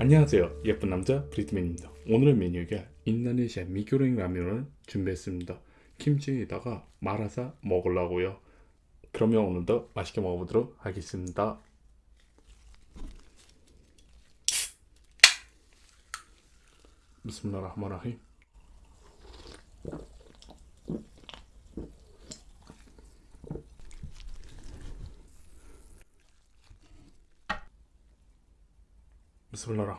안녕하세요. 예쁜 남자 브리트맨입니다. 오늘의 메뉴가 인도네시아 미교랭 라면을 준비했습니다. 김치에다가 말아서 먹으려고요. 그러면 오늘도 맛있게 먹어보도록 하겠습니다. 비스밀라흐마라힘 비스밀라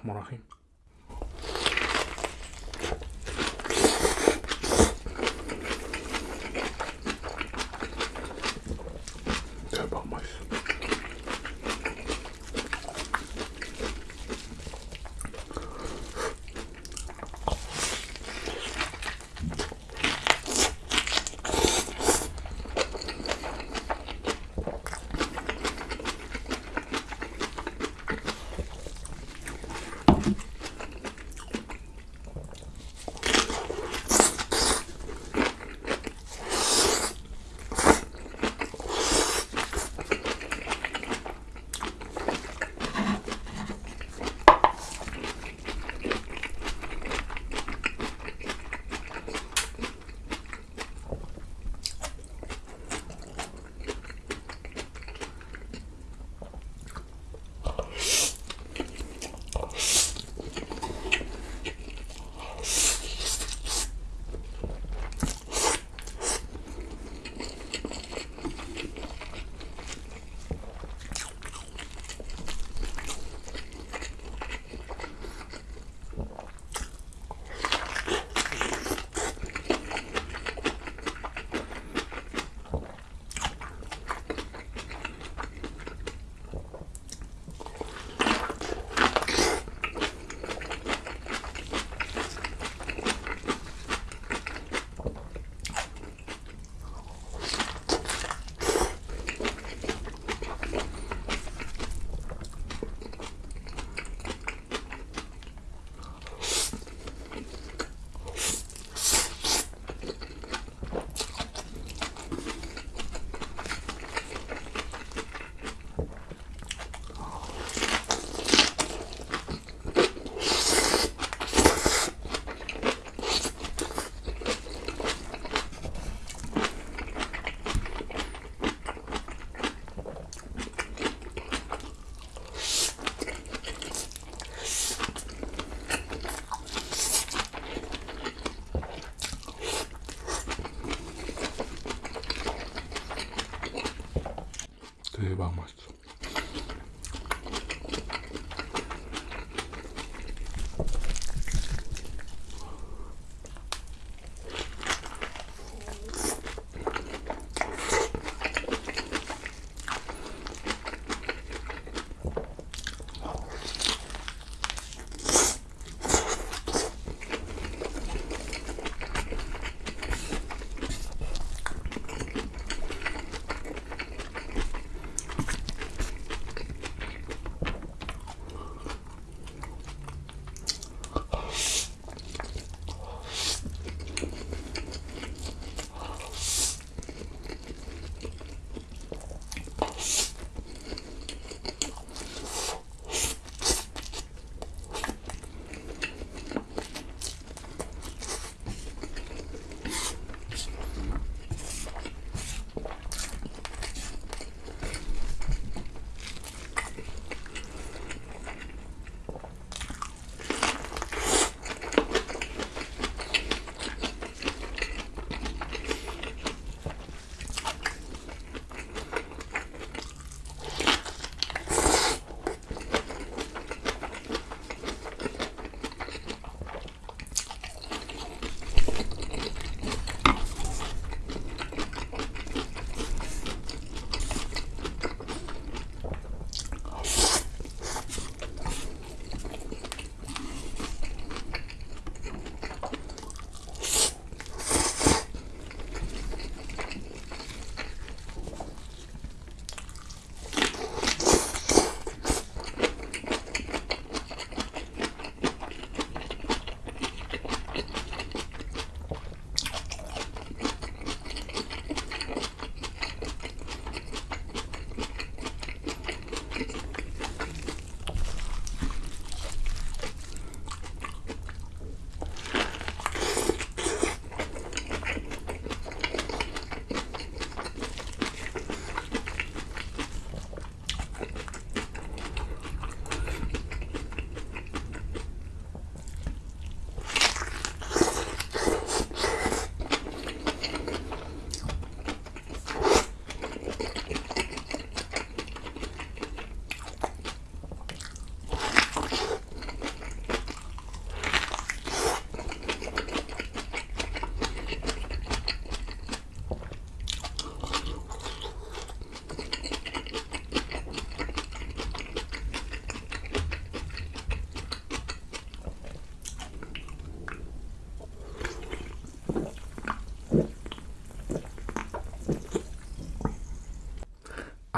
about.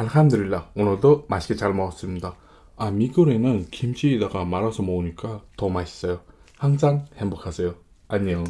알함드릴라. 오늘도 맛있게 잘 먹었습니다. 아 미끌에는 김치에다가 말아서 먹으니까 더 맛있어요. 항상 행복하세요. 안녕.